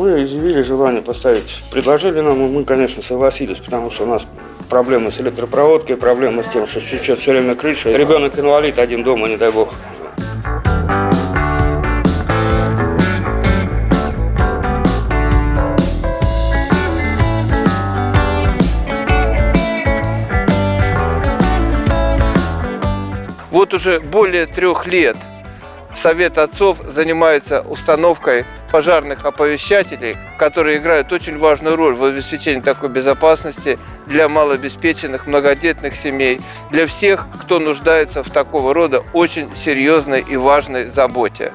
при желании поставить, предложили нам, и мы, конечно, согласились, потому что у нас проблемы с электропроводкой, проблемы с тем, что сейчас все время крыша. Ребенок инвалид, один дома, не дай бог. Вот уже более трех лет Совет отцов занимается установкой пожарных оповещателей, которые играют очень важную роль в обеспечении такой безопасности для малообеспеченных, многодетных семей, для всех, кто нуждается в такого рода очень серьезной и важной заботе.